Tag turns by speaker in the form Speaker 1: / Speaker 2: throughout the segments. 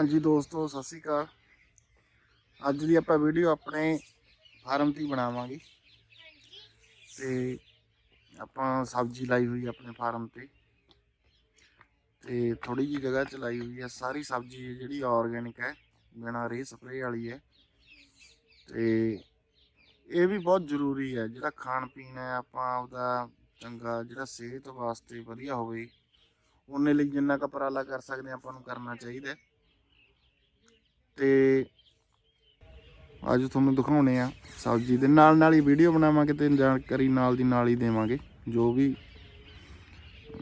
Speaker 1: ਹਾਂਜੀ ਦੋਸਤੋ, ਸਤਿ ਸ਼੍ਰੀ ਅਕਾਲ। ਅੱਜ ਦੀ ਆਪਾਂ ਵੀਡੀਓ ਆਪਣੇ ਫਾਰਮ ਦੀ ਬਣਾਵਾਂਗੇ। ਤੇ ਆਪਾਂ ਸਬਜ਼ੀ ਲਾਈ ਹੋਈ ਆਪਣੇ ਫਾਰਮ ਤੇ। ਤੇ ਥੋੜੀ ਜੀ ਜਗ੍ਹਾ ਚ ਲਾਈ ਹੋਈ ਹੈ ਸਾਰੀ ਸਬਜ਼ੀ ਜਿਹੜੀ ਆਰਗੈਨਿਕ ਹੈ, ਬਿਨਾਂ ਰੇ ਸਪਰੇਅ ਵਾਲੀ ਹੈ। ਤੇ ਇਹ ਵੀ ਬਹੁਤ ਜ਼ਰੂਰੀ ਹੈ, ਜਿਹੜਾ ਖਾਣ ਪੀਣ ਹੈ, ਆਪਾਂ ਉਹਦਾ ਚੰਗਾ ਜਿਹੜਾ ਸਿਹਤ ਵਾਸਤੇ ਵਧੀਆ ਹੋਵੇ, ਉਹਨੇ ਲਈ ਜਿੰਨਾ ਕੁ ਉਪਰਾਲਾ ਕਰ ਸਕਦੇ ਹਾਂ, ਆਪਾਂ ਨੂੰ ਕਰਨਾ ਚਾਹੀਦਾ ਤੇ ਅੱਜ ਤੁਹਾਨੂੰ ਦਿਖਾਉਣੇ ਆ ਸਬਜ਼ੀ ਦੇ ਨਾਲ ਨਾਲ ਹੀ ਵੀਡੀਓ ਬਣਾਵਾਂਗੇ ਤੇ ਜਾਣਕਾਰੀ ਨਾਲ ਦੀ ਨਾਲ ਹੀ ਦੇਵਾਂਗੇ ਜੋ ਵੀ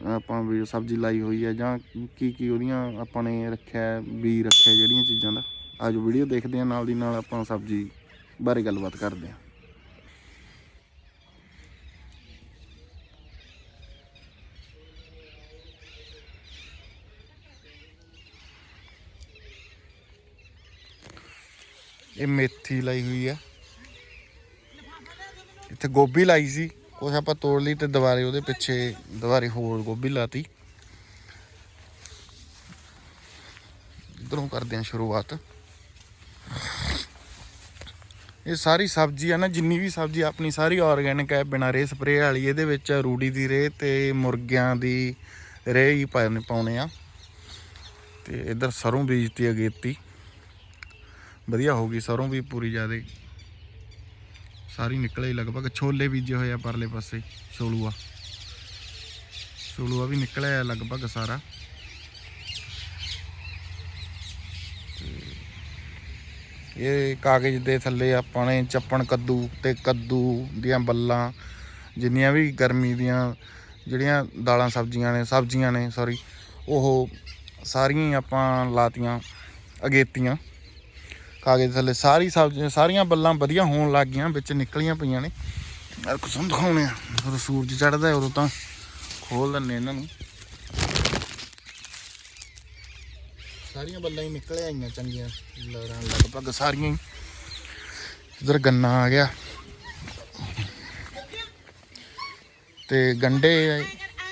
Speaker 1: ਆਪਾਂ ਵੀ ਸਬਜ਼ੀ ਲਾਈ ਹੋਈ ਹੈ ਜਾਂ ਕੀ ਕੀ ਉਹਦੀਆਂ ਆਪਾਂ ਨੇ ਰੱਖਿਆ ਹੈ, ਬੀ ਰੱਖਿਆ ਜਿਹੜੀਆਂ ਚੀਜ਼ਾਂ ਦਾ। ਅੱਜ ਵੀਡੀਓ ਦੇਖਦੇ ਆ ਨਾਲ ਦੀ ਨਾਲ ਆਪਾਂ ਸਬਜ਼ੀ ਬਾਰੇ ਗੱਲਬਾਤ ਕਰਦੇ ਆ। ਇਹ ਮੇਥੀ ਲਾਈ ਹੋਈ ਆ। ਇੱਥੇ ਗੋਭੀ ਲਾਈ ਸੀ। ਕੁਛ ਆਪਾਂ ਤੋੜ ਲਈ ਤੇ ਦੁਬਾਰੇ ਉਹਦੇ ਪਿੱਛੇ ਦੁਬਾਰੇ ਹੋਰ ਗੋਭੀ ਲਾਤੀ। ਇਧਰੋਂ ਕਰਦੇ ਹਾਂ ਸ਼ੁਰੂਆਤ। ਇਹ ਸਾਰੀ ਸਬਜ਼ੀ ਆ ਨਾ, ਜਿੰਨੀ ਵੀ ਸਬਜ਼ੀ ਆਪਣੀ ਸਾਰੀ ਆਰਗੈਨਿਕ ਹੈ ਬਿਨਾਂ ਰੇ ਸਪਰੇਅ ਵਾਲੀ। ਇਹਦੇ ਵਿੱਚ ਰੂੜੀ ਦੀ ਰੇ ਤੇ ਮੁਰਗਿਆਂ ਦੀ ਰੇ ਹੀ ਪਾਉਣੇ ਪਾਉਣੇ ਆ। ਤੇ ਇਧਰ ਸਰੋਂ ਬੀਜਤੀ ਅਗੇਤੀ ਵਧੀਆ ਹੋ ਗਈ, ਸਰੋਂ ਵੀ ਪੂਰੀ ਜ਼ਿਆਦੇ। ਸਾਰੀ ਨਿਕਲੇ ਲਗਭਗ, ਛੋਲੇ ਬੀਜੇ ਹੋਏ ਆ ਪਰਲੇ ਪਾਸੇ, ਛੋਲੂਆ। ਛੋਲੂਆ ਵੀ ਨਿਕਲਿਆ ਲਗਭਗ ਸਾਰਾ। ਤੇ ਇਹ ਕਾਗਜ਼ ਦੇ ਥੱਲੇ ਆਪਾਂ ਨੇ ਚੱਪਣ ਕੱਦੂ ਤੇ ਕੱਦੂ ਦੀਆਂ ਬੱਲਾਂ, ਜਿੰਨੀਆਂ ਵੀ ਗਰਮੀ ਦੀਆਂ ਜਿਹੜੀਆਂ ਦਾਲਾਂ ਸਬਜ਼ੀਆਂ ਨੇ ਸਬਜ਼ੀਆਂ ਨੇ ਸੌਰੀ ਉਹ ਸਾਰੀਆਂ ਹੀ ਆਪਾਂ ਲਾਤੀਆਂ, ਅਗੇਤੀਆਂ। ਕਾਗਜ਼ ਥੱਲੇ ਸਾਰੀ ਸਬਜ਼ੀਆਂ, ਸਾਰੀਆਂ ਬੱਲਾਂ ਵਧੀਆ ਹੋਣ ਲੱਗ ਗਈਆਂ, ਵਿੱਚ ਨਿਕਲੀਆਂ ਪਈਆਂ ਨੇ। ਯਾਰ ਕੁਛ ਨੂੰ ਦਿਖਾਉਣੇ ਆ। ਜਦੋਂ ਸੂਰਜ ਚੜਦਾ ਉਦੋਂ ਤਾਂ ਖੋਲ ਦਿੰਨੇ ਇਹਨਾਂ ਨੂੰ। ਸਾਰੀਆਂ ਬੱਲਾਂ ਹੀ ਨਿਕਲ ਆਈਆਂ, ਚੰਗੀਆਂ। ਲੜਾਂ ਲਗਭਗ ਸਾਰੀਆਂ ਹੀ। ਇਧਰ ਗੰਨਾ ਆ ਗਿਆ। ਤੇ ਗੰਡੇ,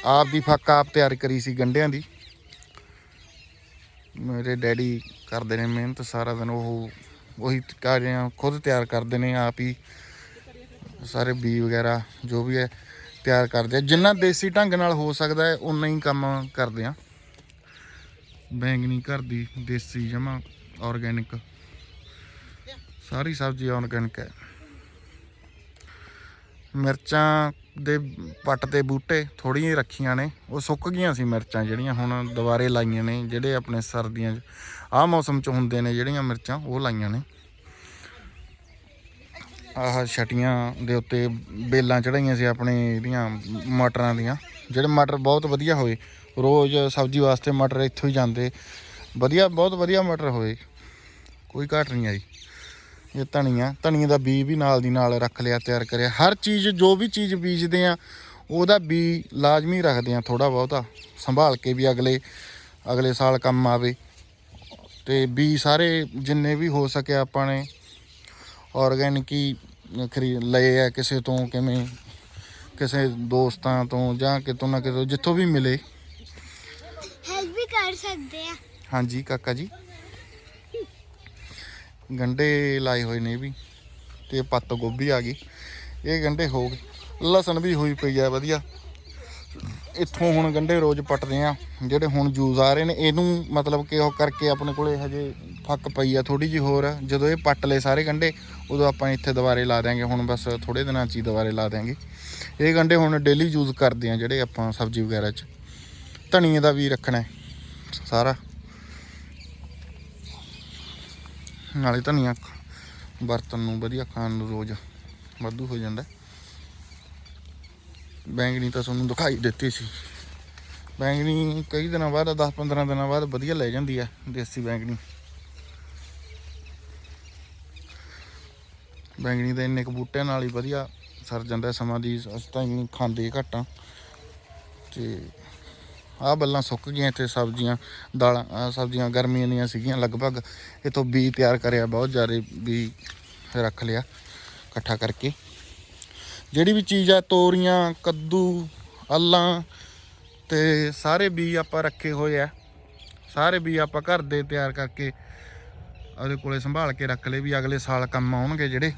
Speaker 1: ਆਪ ਦੀ ਫੱਕ ਆਪ ਤਿਆਰ ਕਰੀ ਸੀ ਗੰਡਿਆਂ ਦੀ। ਮੇਰੇ ਡੈਡੀ ਕਰਦੇ ਨੇ ਮਿਹਨਤ, ਸਾਰਾ ਦਿਨ ਉਹ ਉਹੀ ਕਾਰਿਆਂ ਖੁਦ ਤਿਆਰ ਕਰਦੇ ਨੇ ਆਪ ਹੀ। ਸਾਰੇ ਬੀ ਵਗੈਰਾ, ਜੋ ਵੀ ਹੈ, ਤਿਆਰ ਕਰਦੇ ਆ। ਜਿੰਨਾ ਦੇਸੀ ਢੰਗ ਨਾਲ ਹੋ ਸਕਦਾ ਹੈ ਉਨਾ ਹੀ ਕੰਮ ਕਰਦੇ ਆ। ਬੈਂਗਣੀ ਘਰ ਦੀ, ਦੇਸੀ ਜਮਾ ਆਰਗੈਨਿਕ ਸਾਰੀ ਸਬਜ਼ੀ ਆਰਗੈਨਿਕ ਹੈ। ਮਿਰਚਾਂ ਦੇ ਪੱਟ ਤੇ ਬੂਟੇ ਥੋੜੀਆਂ ਰੱਖੀਆਂ ਨੇ। ਉਹ ਸੁੱਕ ਗਈਆਂ ਸੀ ਮਿਰਚਾਂ ਜਿਹੜੀਆਂ ਹੁਣ ਦੁਬਾਰੇ ਲਾਈਆਂ ਨੇ, ਜਿਹੜੇ ਆਪਣੇ ਸਰਦੀਆਂ 'ਚ ਆਹ ਮੌਸਮ 'ਚ ਹੁੰਦੇ ਨੇ ਜਿਹੜੀਆਂ ਮਿਰਚਾਂ, ਉਹ ਲਾਈਆਂ ਨੇ। ਆਹ ਛਟੀਆਂ ਦੇ ਉੱਤੇ ਬੇਲਾਂ ਚੜਾਈਆਂ ਸੀ ਆਪਣੇ ਇਹਦੀਆਂ, ਮਟਰਾਂ ਦੀਆਂ। ਜਿਹੜੇ ਮਟਰ ਬਹੁਤ ਵਧੀਆ ਹੋਏ। ਰੋਜ਼ ਸਬਜ਼ੀ ਵਾਸਤੇ ਮਟਰ ਇੱਥੋਂ ਹੀ ਜਾਂਦੇ। ਵਧੀਆ, ਬਹੁਤ ਵਧੀਆ ਮਟਰ ਹੋਏ। ਕੋਈ ਘਾਟ ਨਹੀਂ ਆਈ। ਇਹ ਧਨੀਆ ਧਨੀਏ ਦਾ ਬੀ ਵੀ ਨਾਲ ਦੀ ਨਾਲ ਰੱਖ ਲਿਆ ਤਿਆਰ ਕਰਿਆ। ਹਰ ਚੀਜ਼ ਜੋ ਵੀ ਚੀਜ਼ ਬੀਜਦੇ ਆ ਉਹਦਾ ਬੀ ਲਾਜ਼ਮੀ ਰੱਖਦੇ ਆ ਥੋੜਾ ਬਹੁਤਾ। ਸੰਭਾਲ ਕੇ ਵੀ ਅਗਲੇ ਅਗਲੇ ਸਾਲ ਕੰਮ ਆਵੇ। ਤੇ ਬੀ ਸਾਰੇ ਜਿੰਨੇ ਵੀ ਹੋ ਸਕੇ ਆਪਾਂ ਨੇ ਆਰਗੈਨਿਕ ਹੀ ਖਰੀਦ ਲਏ ਆ ਕਿਸੇ ਤੋਂ ਕਿਵੇਂ ਕਿਸੇ ਦੋਸਤਾਂ ਤੋਂ ਜਾਂ ਕਿਤੋਂ ਨਾ ਕਿਤੋਂ ਜਿੱਥੋਂ ਵੀ ਮਿਲੇ।
Speaker 2: ਹੈਲਪ ਵੀ ਕਰ ਸਕਦੇ ਆ।
Speaker 1: ਹਾਂਜੀ ਕਾਕਾ ਜੀ। ਗੰਡੇ ਲਾਏ ਹੋਏ ਨੇ ਵੀ ਤੇ ਪੱਤ ਗੋਭੀ ਆ ਗਈ। ਇਹ ਗੰਡੇ ਹੋ ਗਏ। ਲਸਣ ਵੀ ਹੋਈ ਪਈ ਆ, ਵਧੀਆ। ਇੱਥੋਂ ਹੁਣ ਗੰਡੇ ਰੋਜ਼ ਪੱਟਦੇ ਆ, ਜਿਹੜੇ ਹੁਣ ਜੂਸ ਆ ਰਹੇ ਨੇ, ਇਹਨੂੰ ਮਤਲਬ ਕਿ ਉਹ ਕਰਕੇ ਆਪਣੇ ਕੋਲੇ ਹਜੇ ਫੱਕ ਪਈ ਆ ਥੋੜੀ ਜਿਹੀ ਹੋਰ। ਜਦੋਂ ਇਹ ਪੱਟ ਲਏ ਸਾਰੇ ਗੰਡੇ, ਉਦੋਂ ਆਪਾਂ ਇੱਥੇ ਦੁਬਾਰੇ ਲਾ ਦਿਆਂਗੇ, ਹੁਣ ਬਸ ਥੋੜੇ ਦਿਨਾਂ 'ਚ ਹੀ ਦੁਬਾਰੇ ਲਾ ਦਿਆਂਗੇ। ਇਹ ਗੰਡੇ ਹੁਣ ਡੇਲੀ ਯੂਜ਼ ਕਰਦੇ ਆ, ਜਿਹੜੇ ਆਪਾਂ ਸਬਜ਼ੀ ਵਗੈਰਾ 'ਚ। ਧਨੀਏ ਦਾ ਵੀ ਰੱਖਣਾ ਸਾਰਾ। ਨਾਲੇ ਧਨੀਆ ਬਰਤਨ ਨੂੰ ਵਧੀਆ ਖਾਣ ਨੂੰ ਰੋਜ਼ ਵਾਧੂ ਹੋ ਜਾਂਦਾ। ਬੈਂਗਣੀ ਤਾਂ ਤੁਹਾਨੂੰ ਦਿਖਾਈ ਦਿੱਤੀ ਸੀ। ਬੈਂਗਣੀ ਕਈ ਦਿਨਾਂ ਬਾਅਦ 10-15 ਦਿਨਾਂ ਬਾਅਦ ਵਧੀਆ ਲੈ ਜਾਂਦੀ ਆ ਦੇਸੀ ਬੈਂਗਣੀ। ਬੈਂਗਣੀ ਦੇ ਇੰਨੇ ਕੁ ਬੂਟਿਆਂ ਨਾਲ ਹੀ ਵਧੀਆ ਸਰ ਜਾਂਦਾ ਸਮਾਂ ਦੀ, ਅਸੀਂ ਤਾਂ ਇੰਨੀ ਖਾਂਦੇ ਘੱਟ ਆ ਤੇ ਆਹ ਬੱਲਾਂ ਸੁੱਕ ਗਈਆਂ ਇੱਥੇ ਸਬਜ਼ੀਆਂ, ਦਾਲਾਂ ਸਬਜ਼ੀਆਂ, ਗਰਮੀਆਂ ਦੀਆਂ ਸੀਗੀਆਂ। ਲਗਭਗ ਇਥੋਂ ਬੀ ਤਿਆਰ ਕਰਿਆ, ਬਹੁਤ ਜ਼ਿਆਦਾ ਬੀ ਰੱਖ ਲਿਆ, ਇਕੱਠਾ ਕਰਕੇ। ਜਿਹੜੀ ਵੀ ਚੀਜ਼ ਆ, ਤੋਰੀਆਂ, ਕੱਦੂ ਅੱਲਾਂ ਤੇ ਸਾਰੇ ਬੀ ਆਪਾਂ ਰੱਖੇ ਹੋਏ ਆ। ਸਾਰੇ ਬੀ ਆਪਾਂ ਘਰ ਦੇ ਤਿਆਰ ਕਰਕੇ ਉਹਦੇ ਕੋਲੇ ਸੰਭਾਲ ਕੇ ਰੱਖ ਲਏ ਵੀ ਅਗਲੇ ਸਾਲ ਕੰਮ ਆਉਣਗੇ ਜਿਹੜੇ।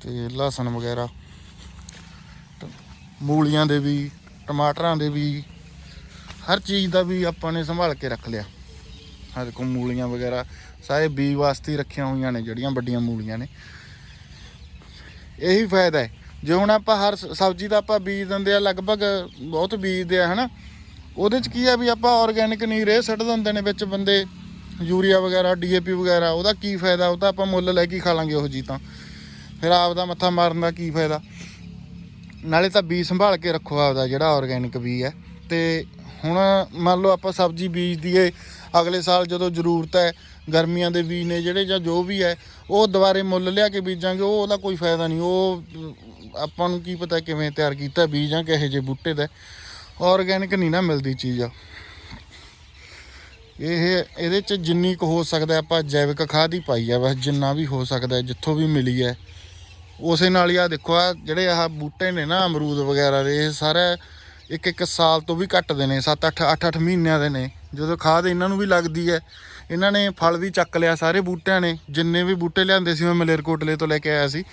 Speaker 1: ਤੇ ਲਸਣ ਵਗੈਰਾ, ਮੂਲੀਆਂ ਦੇ ਵੀ ਟਮਾਟਰਾਂ ਦੇ ਵੀ, ਹਰ ਚੀਜ਼ ਦਾ ਵੀ ਆਪਾਂ ਨੇ ਸੰਭਾਲ ਕੇ ਰੱਖ ਲਿਆ। ਹਰ ਕੋ ਮੂਲੀਆਂ ਵਗੈਰਾ, ਸਾਰੇ ਬੀ ਵਾਸਤੇ ਰੱਖੀਆਂ ਹੋਈਆਂ ਨੇ, ਜਿਹੜੀਆਂ ਵੱਡੀਆਂ ਮੂਲੀਆਂ ਨੇ। ਇਹੀ ਫਾਇਦਾ ਹੈ। ਜੇ ਹੁਣ ਆਪਾਂ ਹਰ ਸ- ਸਬਜ਼ੀ ਦਾ ਆਪਾਂ ਬੀਜ ਦਿੰਦੇ ਆ ਲਗਭਗ ਬਹੁਤ ਬੀਜਦੇ ਆ ਹਨਾ? ਉਹਦੇ ਚ ਕੀ ਆ ਵੀ ਆਪਾਂ ਆਰਗੈਨਿਕ ਨਹੀਂ ਰੇ ਸੱਟ ਦਿੰਦੇ ਨੇ ਵਿੱਚ ਬੰਦੇ, ਯੂਰੀਆ ਵਗੈਰਾ ਡੀਏਪੀ ਵਗੈਰਾ, ਉਹਦਾ ਕੀ ਫਾਇਦਾ? ਉਹ ਤਾਂ ਆਪਾਂ ਮੁੱਲ ਲੈ ਕੇ ਖਾ ਲਾਂਗੇ ਉਹ ਜੀ ਤਾਂ। ਫਿਰ ਆਪ ਦਾ ਮੱਥਾ ਮਾਰਨ ਦਾ ਕੀ ਫਾਇਦਾ? ਨਾਲੇ ਤਾਂ ਬੀਜ ਸੰਭਾਲ ਕੇ ਰੱਖੋ ਆਪਦਾ ਜਿਹੜਾ ਆਰਗੈਨਿਕ ਬੀਜ ਹੈ। ਤੇ ਹੁਣ ਮੰਨ ਲਓ ਆਪਾਂ ਸਬਜ਼ੀ ਬੀਜ ਦਈਏ, ਅਗਲੇ ਸਾਲ ਜਦੋਂ ਜ਼ਰੂਰਤ ਹੈ, ਗਰਮੀਆਂ ਦੇ ਬੀਜ ਨੇ ਜਿਹੜੇ ਜਾਂ ਜੋ ਵੀ ਹੈ, ਉਹ ਦੁਬਾਰੇ ਮੁੱਲ ਲਿਆ ਕੇ ਬੀਜਾਂਗੇ, ਉਹ ਉਹਦਾ ਕੋਈ ਫਾਇਦਾ ਨਹੀਂ। ਉਹ, ਆਪਾਂ ਨੂੰ ਕੀ ਪਤਾ ਕਿਵੇਂ ਤਿਆਰ ਕੀਤਾ ਬੀਜ ਜਾਂ ਕਿਹੋ ਜਿਹੇ ਬੂਟੇ ਦਾ। ਆਰਗੈਨਿਕ ਨਹੀਂ ਨਾ ਮਿਲਦੀ ਚੀਜ਼। ਇਹ, ਇਹਦੇ ਚ ਜਿੰਨੀ ਕੁ ਹੋ ਸਕਦਾ ਆਪਾਂ ਜੈਵਿਕ ਖਾਦ ਹੀ ਪਾਈ ਆ, ਬਸ ਜਿੰਨਾ ਵੀ ਹੋ ਸਕਦਾ, ਜਿੱਥੋਂ ਵੀ ਮਿਲੀ ਹੈ। ਉਸੇ ਨਾਲ ਹੀ ਆ ਦੇਖੋ ਆ ਜਿਹੜੇ ਆਹ ਬੂਟੇ ਨੇ ਨਾ, ਅਮਰੂਦ ਵਗੈਰਾ ਦੇ, ਇਹ ਸਾਰੇ ਇੱਕ ਇੱਕ ਸਾਲ ਤੋਂ ਵੀ ਘੱਟ ਦੇ ਨੇ 7 8 8 8 ਮਹੀਨਿਆਂ ਦੇ ਨੇ। ਜਦੋਂ ਖਾਦ ਇਹਨਾਂ ਨੂੰ ਵੀ ਲੱਗਦੀ ਹੈ, ਇਹਨਾਂ ਨੇ ਫਲ ਵੀ ਚੱਕ ਲਿਆ, ਸਾਰੇ ਬੂਟਿਆਂ ਨੇ, ਜਿੰਨੇ ਵੀ ਬੂਟੇ ਲਿਆਂਦੇ ਸੀ, ਮੈਂ ਮਲੇਰਕੋਟਲੇ ਤੋਂ ਲੈ ਕੇ ਆਇਆ ਸੀ।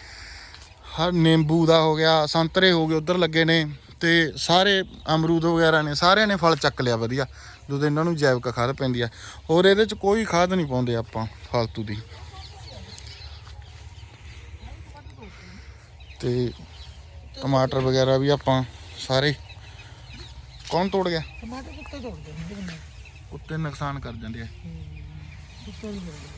Speaker 1: ਹਰ ਨਿੰਬੂ ਦਾ ਹੋ ਗਿਆ, ਸੰਤਰੇ ਹੋ ਗਏ, ਉਧਰ ਲੱਗੇ ਨੇ, ਤੇ ਸਾਰੇ ਅਮਰੂਦ ਵਗੈਰਾ ਨੇ, ਸਾਰਿਆਂ ਨੇ ਫਲ ਚੱਕ ਲਿਆ, ਵਧੀਆ। ਜਦੋਂ ਇਹਨਾਂ ਨੂੰ ਜੈਵਿਕ ਖਾਦ ਪੈਂਦੀ ਆ ਹੋਰ ਇਹਦੇ ਚ ਕੋਈ ਖਾਦ ਨਹੀਂ ਪਾਉਂਦੇ ਆਪਾਂ ਫालतू ਦੀ। ਤੇ ਟਮਾਟਰ ਵਗੈਰਾ ਵੀ ਆਪਾਂ ਸਾਰੇ ਕੌਣ ਤੋੜ ਗਿਆ?
Speaker 3: ਟਮਾਟਰ ਕੁੱਤੇ ਨੇ ਇਹਦੇ ਨਾਲ
Speaker 1: ਕੁੱਤੇ ਨੁਕਸਾਨ ਕਰ ਜਾਂਦੇ ਆ।
Speaker 3: ਕੁੱਤੇ ਵੀ ਤੋੜਦੇ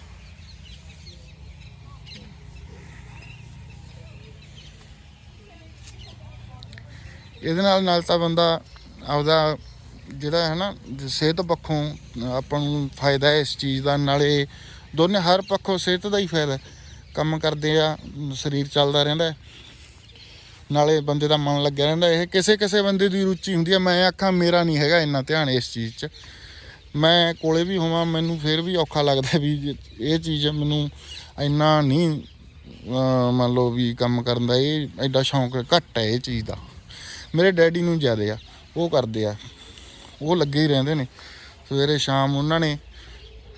Speaker 1: ਇਹਦੇ ਨਾਲ ਨਾਲ ਤਾਂ ਬੰਦਾ ਆਪਦਾ ਜਿਹੜਾ ਹੈ ਨਾ ਸਿਹਤ ਪੱਖੋਂ ਆਪਾਂ ਨੂੰ ਫਾਇਦਾ ਹੈ ਇਸ ਚੀਜ਼ ਦਾ। ਨਾਲੇ ਦੋਨੇ ਹਰ ਪੱਖੋਂ ਸਿਹਤ ਦਾ ਹੀ ਫਾਇਦਾ। ਕੰਮ ਕਰਦੇ ਆ ਸਰੀਰ ਚੱਲਦਾ ਰਹਿੰਦਾ। ਨਾਲੇ ਬੰਦੇ ਦਾ ਮਨ ਲੱਗਿਆ ਰਹਿੰਦਾ, ਇਹ ਕਿਸੇ ਕਿਸੇ ਬੰਦੇ ਦੀ ਰੁਚੀ ਹੁੰਦੀ ਹੈ ਮੈਂ ਆਖਾਂ ਮੇਰਾ ਨਹੀਂ ਹੈਗਾ ਇੰਨਾ ਧਿਆਨ ਇਸ ਚੀਜ਼ 'ਚ। ਮੈਂ ਕੋਲੇ ਵੀ ਹੋਵਾਂ, ਮੈਨੂੰ ਫਿਰ ਵੀ ਔਖਾ ਲੱਗਦਾ ਵੀ ਜੇ ਇਹ ਚੀਜ਼ ਮੈਨੂੰ ਇੰਨਾ ਨਹੀਂ ਮੰਨ ਲਓ ਵੀ ਕੰਮ ਕਰਨ ਦਾ, ਇਹ ਐਡਾ ਸ਼ੌਂਕ ਘੱਟ ਹੈ ਇਹ ਚੀਜ਼ ਦਾ। ਮੇਰੇ ਡੈਡੀ ਨੂੰ ਜ਼ਿਆਦਾ ਆ, ਉਹ ਕਰਦੇ ਆ, ਉਹ ਲੱਗੇ ਹੀ ਰਹਿੰਦੇ ਨੇ। ਸਵੇਰੇ ਸ਼ਾਮ ਉਹਨਾਂ ਨੇ,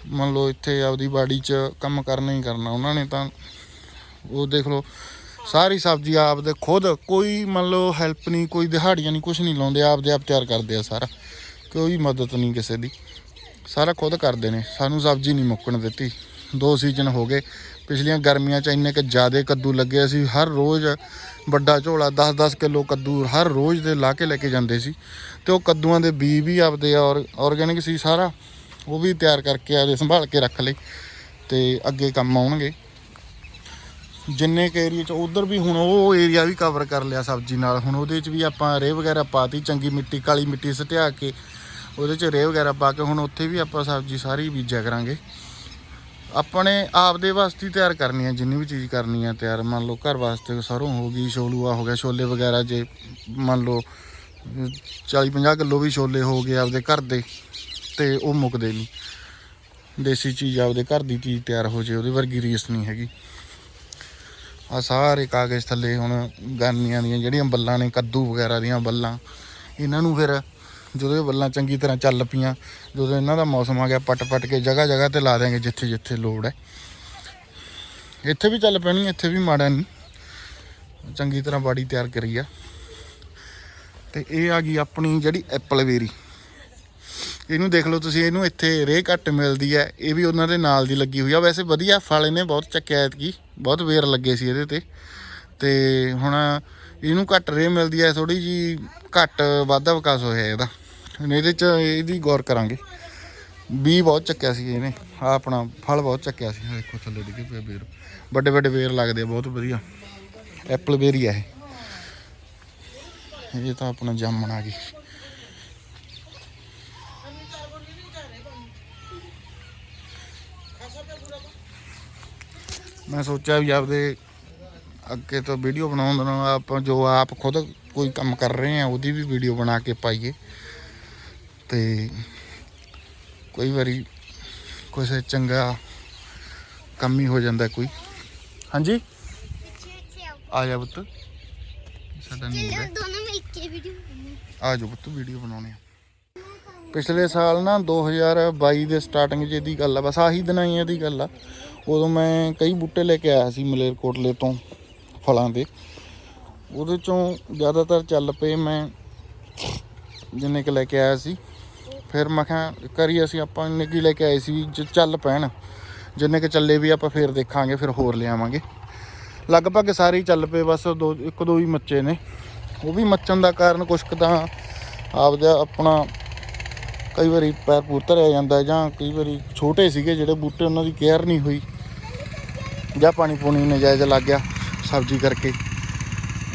Speaker 1: ਮੰਨ ਲਓ ਇੱਥੇ ਆਪਦੀ ਬਾੜੀ 'ਚ ਕੰਮ ਕਰਨਾ ਹੀ ਕਰਨਾ, ਉਹਨਾਂ ਨੇ ਤਾਂ ਉਹ ਦੇਖ ਲਓ ਸਾਰੀ ਸਬਜ਼ੀ ਆਪਦੇ ਖੁਦ, ਕੋਈ ਮੰਨ ਲਓ ਹੈਲਪ ਨਹੀਂ, ਕੋਈ ਦਿਹਾੜੀਆਂ ਨਹੀਂ ਕੁਝ ਨਹੀਂ ਲਾਉਂਦੇ ਆਪਦੇ ਆਪ ਤਿਆਰ ਕਰਦੇ ਆ ਸਾਰਾ। ਕੋਈ ਮਦਦ ਨਹੀਂ ਕਿਸੇ ਦੀ। ਸਾਰਾ ਖੁਦ ਕਰਦੇ ਨੇ। ਸਾਨੂੰ ਸਬਜ਼ੀ ਨਹੀਂ ਮੁੱਕਣ ਦਿੱਤੀ। ਦੋ ਸੀਜ਼ਨ ਹੋ ਗਏ। ਪਿਛਲੀਆਂ ਗਰਮੀਆਂ 'ਚ ਇੰਨੇ ਕਿ ਜ਼ਿਆਦੇ ਕੱਦੂ ਲੱਗੇ ਸੀ। ਹਰ ਰੋਜ਼ ਵੱਡਾ ਝੋਲਾ 10-10 ਕਿਲੋ ਕੱਦੂ ਹਰ ਰੋਜ਼ ਦੇ ਲਾ ਕੇ ਲੈ ਕੇ ਜਾਂਦੇ ਸੀ। ਤੇ ਉਹ ਕੱਦੂਆਂ ਦੇ ਬੀ ਵੀ ਆਪਦੇ ਔਰ ਆਰਗੈਨਿਕ ਸੀ ਸਾਰਾ। ਉਹ ਵੀ ਤਿਆਰ ਕਰਕੇ ਆਪਦੇ ਸੰਭਾਲ ਕੇ ਰੱਖ ਲਈ ਤੇ ਅੱਗੇ ਕੰਮ ਆਉਣਗੇ। ਜਿੰਨੇ ਕੁ ਏਰੀਆ ਚ, ਉਧਰ ਵੀ ਹੁਣ ਉਹ ਏਰੀਆ ਵੀ ਕਵਰ ਕਰ ਲਿਆ ਸਬਜ਼ੀ ਨਾਲ। ਹੁਣ ਉਹਦੇ ਚ ਵੀ ਆਪਾਂ ਰੇਹ ਵਗੈਰਾ ਪਾਤੀ, ਚੰਗੀ ਮਿੱਟੀ, ਕਾਲੀ ਮਿੱਟੀ ਸਟਿਆ ਕੇ। ਉਹਦੇ ਚ ਰੇਹ ਵਗੈਰਾ ਪਾ ਕੇ ਹੁਣ ਉੱਥੇ ਵੀ ਆਪਾਂ ਸਬਜ਼ੀ ਸਾਰੀ ਬੀਜਿਆ ਕਰਾਂਗੇ। ਆਪਣੇ ਆਪ ਦੇ ਵਾਸਤੇ ਤਿਆਰ ਕਰਨੀ ਹੈ ਜਿੰਨੀ ਵੀ ਚੀਜ਼ ਕਰਨੀ ਹੈ ਤਿਆਰ। ਮੰਨ ਲਓ ਘਰ ਵਾਸਤੇ ਸਰੋਂ ਹੋ ਗਈ ਛੋਲੂਆ ਹੋ ਗਿਆ, ਛੋਲੇ ਵਗੈਰਾ ਜੇ ਮੰਨ ਲਓ 40 50 ਕਿਲੋ ਵੀ ਛੋਲੇ ਹੋ ਗਏ ਆਪਦੇ ਘਰ ਦੇ, ਤੇ ਉਹ ਮੁੱਕਦੇ ਨਹੀਂ। ਦੇਸੀ ਚੀਜ਼ ਆਪਦੇ ਘਰ ਦੀ ਚੀਜ਼ ਤਿਆਰ ਹੋ ਜੇ, ਉਹਦੇ ਵਰਗੀ ਰੀਸ ਨਹੀਂ ਹੈਗੀ। ਆ ਸਾਰੇ ਕਾਗਜ਼ ਥੱਲੇ ਹੁਣ ਗਰਮੀਆਂ ਦੀਆਂ ਜਿਹੜੀਆਂ ਬੱਲਾਂ ਨੇ, ਕੱਦੂ ਵਗੈਰਾ ਦੀਆਂ ਬੱਲਾਂ। ਇਹਨਾਂ ਨੂੰ ਫਿਰ ਜਦੋਂ ਇਹ ਬੱਲਾਂ ਚੰਗੀ ਤਰ੍ਹਾਂ ਚੱਲ ਪਈਆਂ, ਜਦੋਂ ਇਹਨਾਂ ਦਾ ਮੌਸਮ ਆ ਗਿਆ ਪੱਟ ਪੱਟ ਕੇ ਜਗ੍ਹਾ ਜਗ੍ਹਾ ਤੇ ਲਾ ਦਿਆਂਗੇ ਜਿੱਥੇ ਜਿੱਥੇ ਲੋੜ ਹੈ। ਇੱਥੇ ਵੀ ਚੱਲ ਪੈਣੀ, ਇੱਥੇ ਵੀ ਮਾੜਾ ਨਹੀਂ ਚੰਗੀ ਤਰ੍ਹਾਂ ਬਾੜੀ ਤਿਆਰ ਕਰੀ ਆ। ਤੇ ਇਹ ਆ ਗਈ ਆਪਣੀ ਜਿਹੜੀ ਐਪਲ ਵੇਰੀ। ਇਹਨੂੰ ਦੇਖ ਲਓ ਤੁਸੀਂ, ਇਹਨੂੰ ਇੱਥੇ ਰੇਹ ਘੱਟ ਮਿਲਦੀ ਹੈ। ਇਹ ਵੀ ਉਹਨਾਂ ਦੇ ਨਾਲ ਦੀ ਲੱਗੀ ਹੋਈ ਆ। ਵੈਸੇ ਵਧੀਆ ਫਲ ਇਹਨੇ ਬਹੁਤ ਚੱਕਿਆ ਐਤਕੀ। ਬਹੁਤ ਵੇਰ ਲੱਗੇ ਸੀ ਇਹਦੇ ਤੇ। ਤੇ ਹੁਣ ਇਹਨੂੰ ਘੱਟ ਰੇਹ ਮਿਲਦੀ ਹੈ ਥੋੜੀ ਜੀ ਘੱਟ ਵਾਧਾ ਵਿਕਾਸ ਹੋਇਆ ਇਹਦਾ। ਇਹਦੇ ਚ ਇਹਦੀ ਗੌਰ ਕਰਾਂਗੇ। ਵੀ ਬਹੁਤ ਚੱਕਿਆ ਸੀ ਇਹਨੇ। ਆ ਆਪਣਾ ਫਲ ਬਹੁਤ ਚੱਕਿਆ ਸੀ। ਆਹ ਦੇਖੋ ਥੱਲੇ ਡਿੱਗੇ ਪਏ ਵੇਰ। ਵੱਡੇ ਵੱਡੇ ਵੇਰ ਲੱਗਦੇ ਆ, ਬਹੁਤ ਵਧੀਆ। ਐਪਲ ਬੇਰੀ ਆ ਇਹ। ਇਹ ਤਾਂ ਆਪਣਾ ਜਾਮਣ ਆ ਗਈ। ਮੈਂ ਸੋਚਿਆ ਵੀ ਆਪਦੇ ਅੱਗੇ ਤੋਂ ਵੀਡੀਓ ਬਣਾਉਣ ਦਾ ਆਪਾਂ ਜੋ ਆਪ ਖੁਦ ਕੋਈ ਕੰਮ ਕਰ ਰਹੇ ਆ ਉਹਦੀ ਵੀ ਵੀਡੀਓ ਬਣਾ ਕੇ ਪਾਈਏ। ਤੇ ਕਈ ਵਾਰੀ ਕੁਛ ਚੰਗਾ ਕੰਮ ਹੀ ਹੋ ਜਾਂਦਾ ਕੋਈ। ਹਾਂਜੀ? ਆ ਜਾ ਪੁੱਤ। ਸਾਡਾ ਨਹੀਂ
Speaker 2: ਚਲੋ ਦੋਨੋਂ ਮਿਲ ਕੇ ਵੀਡੀਓ
Speaker 1: ਆ ਜਾ ਪੁੱਤ ਵੀਡੀਓ ਬਣਾਉਣੀ ਆ। ਪਿਛਲੇ ਸਾਲ ਨਾ 2022 ਦੇ ਸਟਾਰਟਿੰਗ 'ਚ ਇਹਦੀ ਗੱਲ ਆ ਬਸ ਆਹੀ ਦਿਨਾਂ ਹੀ ਇਹਦੀ ਗੱਲ ਆ। ਉਦੋਂ ਮੈਂ ਕਈ ਬੂਟੇ ਲੈ ਕੇ ਆਇਆ ਸੀ ਮਲੇਰਕੋਟਲੇ ਤੋਂ ਫਲਾਂ ਦੇ। ਉਹਦੇ ਚੋਂ ਜ਼ਿਆਦਾਤਰ ਚੱਲ ਪਏ ਮੈਂ ਜਿੰਨੇ ਕੁ ਲੈ ਕੇ ਆਇਆ ਸੀ। ਫਿਰ ਮੈਂ ਕਿਹਾ ਕਰੀ ਅਸੀਂ ਆਪਾਂ ਇੰਨੇ ਕੀ ਲੈ ਕੇ ਆਏ ਸੀ ਵੀ ਜੇ ਚੱਲ ਪੈਣ। ਜਿੰਨੇ ਕੁ ਚੱਲੇ ਵੀ ਆਪਾਂ ਫਿਰ ਦੇਖਾਂਗੇ, ਫਿਰ ਹੋਰ ਲਿਆਵਾਂਗੇ ਲਗਭਗ ਸਾਰੇ ਹੀ ਚੱਲ ਪਏ, ਬਸ ਦੋ, ਇੱਕ ਦੋ ਹੀ ਮੱਚੇ ਨੇ। ਉਹ ਵੀ ਮੱਚਣ ਦਾ ਕਾਰਨ ਕੁਛ ਕੁ ਤਾਂ ਆਪਦਾ ਆਪਣਾ ਕਈ ਵਾਰੀ ਪੈਰ ਪੂਰ ਧਰਿਆ ਜਾਂਦਾ ਜਾਂ ਕਈ ਵਾਰੀ ਛੋਟੇ ਸੀਗੇ ਜਿਹੜੇ ਬੂਟੇ ਉਹਨਾਂ ਦੀ ਕੇਅਰ ਨਹੀਂ ਹੋਈ। ਜਾਂ ਪਾਣੀ ਪੂਣੀ ਨਜਾਇਜ਼ ਲੱਗ ਗਿਆ ਸਬਜ਼ੀ ਕਰਕੇ,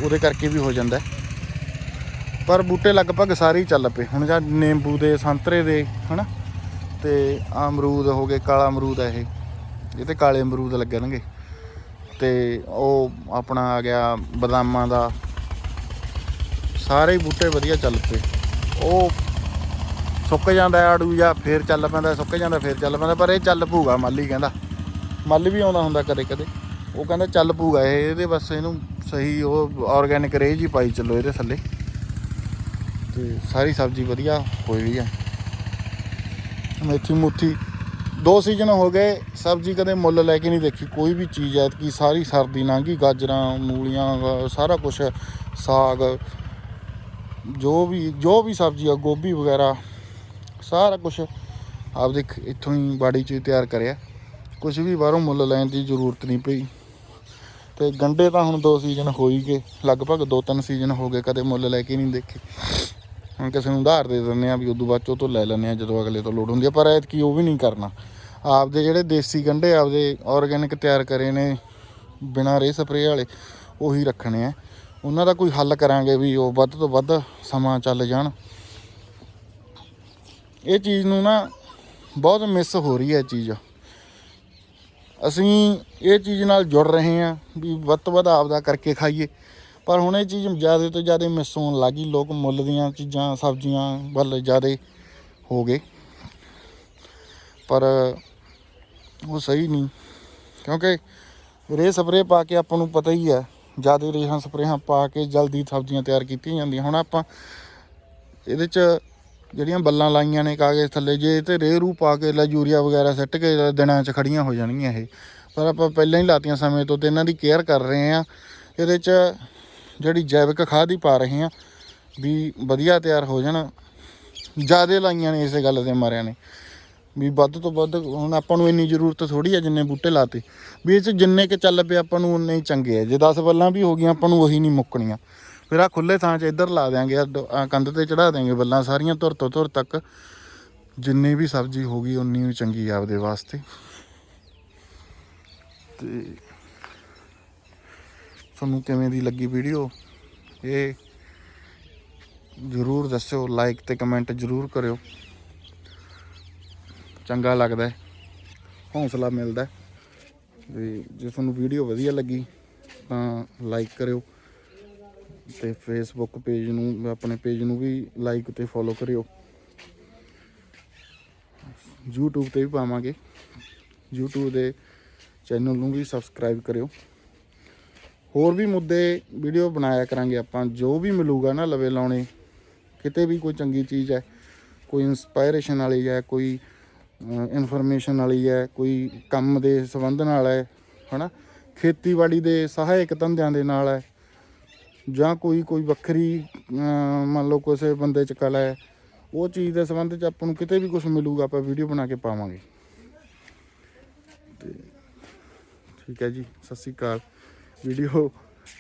Speaker 1: ਉਹਦੇ ਕਰਕੇ ਵੀ ਹੋ ਜਾਂਦਾ ਪਰ ਬੂਟੇ ਲਗਭਗ ਸਾਰੇ ਹੀ ਚੱਲ ਪਏ। ਹੁਣ ਜਾਂ ਨਿੰਬੂ ਦੇ, ਸੰਤਰੇ ਦੇ, ਹਨਾ? ਤੇ ਆਹ ਅਮਰੂਦ ਹੋ ਗਏ, ਕਾਲਾ ਅਮਰੂਦ ਹੈ ਇਹ। ਇਹ ਤੇ ਕਾਲੇ ਅਮਰੂਦ ਲੱਗਣਗੇ। ਤੇ ਉਹ ਆਪਣਾ ਆ ਗਿਆ ਬਦਾਮਾਂ ਦਾ। ਸਾਰੇ ਹੀ ਬੂਟੇ ਵਧੀਆ ਚੱਲ ਪਏ। ਉਹ ਸੁੱਕ ਜਾਂਦਾ ਆੜੂ ਜਾਂ ਫੇਰ ਚੱਲ ਪੈਂਦਾ, ਸੁੱਕ ਜਾਂਦਾ, ਫੇਰ ਚੱਲ ਪੈਂਦਾ, ਪਰ ਇਹ ਚੱਲ ਪੂਗਾ ਮਾਲੀ ਕਹਿੰਦਾ। ਮੱਲ ਵੀ ਆਉਂਦਾ ਹੁੰਦਾ ਕਦੇ ਕਦੇ। ਉਹ ਕਹਿੰਦਾ ਚੱਲ ਪੂਗਾ ਇਹ, ਇਹਦੇ ਬਸ ਇਹਨੂੰ ਸਹੀ ਉਹ ਆਰਗੈਨਿਕ ਰੇਜ ਹੀ ਪਾਈ ਚੱਲੋ ਇਹਦੇ ਥੱਲੇ। ਤੇ ਸਾਰੀ ਸਬਜ਼ੀ ਵਧੀਆ ਹੋਈ ਵੀ ਆ। ਮੇਥੀ ਮੁੱਥੀ ਦੋ ਸੀਜ਼ਨ ਹੋ ਗਏ, ਸਬਜ਼ੀ ਕਦੇ ਮੁੱਲ ਲੈ ਕੇ ਨਹੀਂ ਦੇਖੀ। ਕੋਈ ਵੀ ਚੀਜ਼ ਐਤਕੀ ਸਾਰੀ ਸਰਦੀ ਲੰਘੀ, ਗਾਜਰਾਂ, ਮੂਲੀਆਂ, ਸਾਰਾ ਕੁਝ ਸਾਗ, ਜੋ ਵੀ ਜੋ ਵੀ ਸਬਜ਼ੀ ਆ, ਗੋਭੀ ਵਗੈਰਾ, ਸਾਰਾ ਕੁਝ ਆਪਦੇ ਖ- ਇੱਥੋਂ ਹੀ ਬਾੜੀ 'ਚ ਤਿਆਰ ਕਰਿਆ। ਕੁਝ ਵੀ ਬਾਹਰੋਂ ਮੁੱਲ ਲੈਣ ਦੀ ਜ਼ਰੂਰਤ ਨਹੀਂ ਪਈ। ਤੇ ਗੰਡੇ ਤਾਂ ਹੁਣ ਦੋ ਸੀਜ਼ਨ ਹੋ ਹੀ ਗਏ। ਲਗਭਗ ਦੋ ਤਿੰਨ ਸੀਜ਼ਨ ਹੋ ਗਏ, ਕਦੇ ਮੁੱਲ ਲੈ ਕੇ ਨਹੀਂ ਦੇਖੇ। ਹੁਣ ਕਿਸੇ ਨੂੰ ਉਧਾਰ ਦੇ ਦਿੰਦੇ ਆ ਵੀ ਉਦੋਂ ਬਾਅਦ 'ਚੋਂ ਤੋਂ ਲੈ ਲੈਂਦੇ ਆ ਜਦੋਂ ਅਗਲੇ ਤੋਂ ਲੋੜ ਹੁੰਦੀ ਆ। ਪਰ ਐਤਕੀ ਉਹ ਵੀ ਨਹੀਂ ਕਰਨਾ। ਆਪਦੇ ਜਿਹੜੇ ਦੇਸੀ ਗੰਡੇ ਆਪਦੇ ਆਰਗੈਨਿਕ ਤਿਆਰ ਕਰੇ ਨੇ, ਬਿਨਾਂ ਰੇ ਸਪਰੇਅ ਵਾਲੇ, ਉਹੀ ਰੱਖਣੇ ਆ। ਉਹਨਾਂ ਦਾ ਕੋਈ ਹੱਲ ਕਰਾਂਗੇ ਵੀ ਉਹ ਵੱਧ ਤੋਂ ਵੱਧ ਸਮਾਂ ਚੱਲ ਜਾਣ। ਇਹ ਚੀਜ਼ ਨੂੰ ਨਾ ਬਹੁਤ ਮਿਸ ਹੋ ਰਹੀ ਹੈ ਇਹ ਚੀਜ਼। ਅਸੀਂ ਇਹ ਚੀਜ਼ ਨਾਲ ਜੁੜ ਰਹੇ ਹਾਂ ਵੀ ਵੱਧ ਤੋਂ ਵੱਧ ਆਪਦਾ ਕਰਕੇ ਖਾਈਏ। ਪਰ ਹੁਣ ਇਹ ਚੀਜ਼ ਜ਼ਿਆਦਾ ਤੋਂ ਜ਼ਿਆਦਾ ਮਿਸ ਹੋਣ ਲੱਗੀ ਲੋਕ ਮੁੱਲ ਦੀਆਂ ਚੀਜ਼ਾਂ, ਸਬਜ਼ੀਆਂ ਵੱਲ ਜ਼ਿਆਦਾ ਹੋ ਗਏ। ਪਰ ਉਹ ਸਹੀ ਨਹੀਂ। ਕਿਉਂਕਿ ਰੇ ਸਪਰੇਅ ਪਾ ਕੇ ਆਪਾਂ ਨੂੰ ਪਤਾ ਹੀ ਹੈ, ਜ਼ਿਆਦਾ ਰੇਹਾਂ ਸਪਰੇਹਾਂ ਪਾ ਕੇ ਜਲਦੀ ਸਬਜ਼ੀਆਂ ਤਿਆਰ ਕੀਤੀਆਂ ਜਾਂਦੀਆਂ। ਹੁਣ ਆਪਾਂ ਇਹਦੇ ਚ ਜਿਹੜੀਆਂ ਬੱਲਾਂ ਲਾਈਆਂ ਨੇ ਕਾਗਜ਼ ਥੱਲੇ, ਜੇ ਇਹ ਤੇ ਰੇ ਰੂ ਪਾ ਕੇ ਲੈ ਯੂਰੀਆ ਵਗੈਰਾ ਸਿੱਟ ਕੇ ਦਿਨਾਂ 'ਚ ਖੜੀਆਂ ਹੋ ਜਾਣਗੀਆਂ ਇਹ। ਪਰ ਆਪਾਂ ਪਹਿਲਾਂ ਹੀ ਲਾਤੀਆਂ ਸਮੇਂ ਤੋਂ ਤੇ ਇਹਨਾਂ ਦੀ ਕੇਅਰ ਕਰ ਰਹੇ ਆ ਇਹਦੇ 'ਚ ਜਿਹੜੀ ਜੈਵਿਕ ਖਾਦ ਹੀ ਪਾ ਰਹੇ ਆ ਵੀ ਵਧੀਆ ਤਿਆਰ ਹੋ ਜਾਣ। ਜਿਆਦੇ ਲਾਈਆਂ ਨੇ ਇਸੇ ਗੱਲ ਦੇ ਮਾਰਿਆਂ ਨੇ। ਵੀ ਵੱਧ ਤੋਂ ਵੱਧ ਹੁਣ ਆਪਾਂ ਨੂੰ ਇੰਨੀ ਜ਼ਰੂਰਤ ਥੋੜੀ ਆ ਜਿੰਨੇ ਬੂਟੇ ਲਾਤੇ। ਵੀ ਇਹ 'ਚ ਜਿੰਨੇ ਕਿ ਚੱਲ ਪਏ ਆਪਾਂ ਨੂੰ ਉਨੇ ਹੀ ਚੰਗੇ ਆ। ਜੇ 10 ਬੱਲਾਂ ਵੀ ਹੋ ਗਈਆਂ, ਆਪਾਂ ਨੂੰ ਉਹੀ ਨਹੀਂ ਮੁੱਕਣੀਆਂ। ਫਿਰ ਆ ਖੁੱਲੇ ਥਾਂ 'ਚ ਇੱਧਰ ਲਾ ਦਿਆਂਗੇ, ਆ ਕੰਧ ਤੇ ਚੜਾ ਦਿਆਂਗੇ ਬੱਲਾਂ ਸਾਰੀਆਂ ਧੁਰ ਤੋਂ ਧੁਰ ਤੱਕ। ਜਿੰਨੀ ਵੀ ਸਬਜ਼ੀ ਹੋ ਗਈ, ਉਨੀ ਹੀ ਚੰਗੀ ਆ ਆਪਦੇ ਵਾਸਤੇ। ਤੇ ਤੁਹਾਨੂੰ ਕਿਵੇਂ ਦੀ ਲੱਗੀ ਵੀਡੀਓ? ਇਹ ਜਰੂਰ ਦੱਸਿਓ ਲਾਈਕ ਤੇ ਕਮੈਂਟ ਜਰੂਰ ਕਰਿਓ। ਚੰਗਾ ਲੱਗਦਾ ਹੈ, ਹੌਸਲਾ ਮਿਲਦਾ ਹੈ। ਵੀ ਜੇ ਤੁਹਾਨੂੰ ਵੀਡੀਓ ਵਧੀਆ ਲੱਗੀ, ਤਾਂ ਲਾਈਕ ਕਰਿਓ। ਤੇ ਫੇਸਬੁੱਕ ਪੇਜ ਨੂੰ, ਆਪਣੇ ਪੇਜ ਨੂੰ ਵੀ ਲਾਈਕ ਤੇ ਫੋਲੋ ਕਰਿਓ। YouTube ਤੇ ਵੀ ਪਾਵਾਂਗੇ। YouTube ਦੇ ਚੈਨਲ ਨੂੰ ਵੀ ਸਬਸਕ੍ਰਾਈਬ ਕਰਿਓ। ਹੋਰ ਵੀ ਮੁੱਦੇ ਵੀਡੀਓ ਬਣਾਇਆ ਕਰਾਂਗੇ ਆਪਾਂ। ਜੋ ਵੀ ਮਿਲੂਗਾ ਨਾ ਲਵੇ ਲਾਉਣੇ, ਕਿਤੇ ਵੀ ਕੋਈ ਚੰਗੀ ਚੀਜ਼ ਹੈ, ਕੋਈ ਇਨਸਪਾਇਰੇਸ਼ਨ ਵਾਲੀ ਹੈ, ਕੋਈ ਇਨਫੋਰਮੇਸ਼ਨ ਵਾਲੀ ਹੈ, ਕੋਈ ਕੰਮ ਦੇ ਸੰਬੰਧ ਨਾਲ ਹੈ, ਹਨਾ? ਖੇਤੀਬਾੜੀ ਦੇ ਸਹਾਇਕ ਧੰਦਿਆਂ ਦੇ ਨਾਲ ਹੈ। ਜਾਂ ਕੋਈ ਕੋਈ ਵੱਖਰੀ ਮੰਨ ਲਓ ਕਿਸੇ ਬੰਦੇ ਚ ਕਲਾ ਹੈ, ਉਹ ਚੀਜ਼ ਦੇ ਸੰਬੰਧ ਚ ਆਪਾਂ ਨੂੰ ਕਿਤੇ ਵੀ ਕੁਝ ਮਿਲੂਗਾ, ਆਪਾਂ ਵੀਡੀਓ ਬਣਾ ਕੇ ਪਾਵਾਂਗੇ। ਤੇ ਠੀਕ ਹੈ ਜੀ, ਸਤਿ ਸ਼੍ਰੀ ਅਕਾਲ। ਵੀਡੀਓ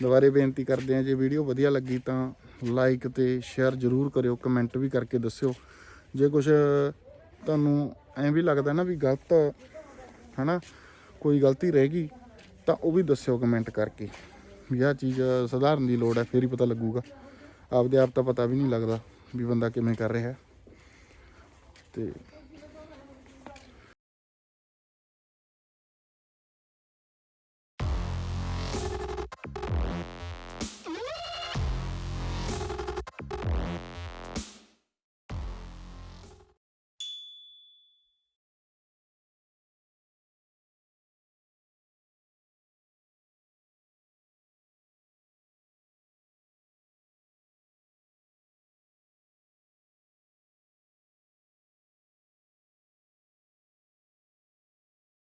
Speaker 1: ਦੁਬਾਰੇ ਬੇਨਤੀ ਕਰਦੇ ਹਾਂ, ਜੇ ਵੀਡੀਓ ਵਧੀਆ ਲੱਗੀ ਤਾਂ ਲਾਈਕ ਤੇ ਸ਼ੇਅਰ ਜ਼ਰੂਰ ਕਰਿਓ, ਕਮੈਂਟ ਵੀ ਕਰਕੇ ਦੱਸਿਓ। ਜੇ ਕੁਝ ਤੁਹਾਨੂੰ ਐਂ ਵੀ ਲੱਗਦਾ ਨਾ ਵੀ ਗਲਤ, ਹਨਾ, ਕੋਈ ਗਲਤੀ ਰਹਿ ਗਈ, ਤਾਂ ਉਹ ਵੀ ਦੱਸਿਓ ਕਮੈਂਟ ਕਰਕੇ। ਵੀ ਆਹ ਚੀਜ਼ ਸੁਧਾਰਨ ਦੀ ਲੋੜ ਹੈ, ਫੇਰ ਹੀ ਪਤਾ ਲੱਗੂਗਾ। ਆਪਦੇ ਆਪ ਤਾਂ ਪਤਾ ਵੀ ਨਹੀਂ ਲੱਗਦਾ ਵੀ ਬੰਦਾ ਕਿਵੇਂ ਕਰ ਰਿਹਾ ਹੈ। ਤੇ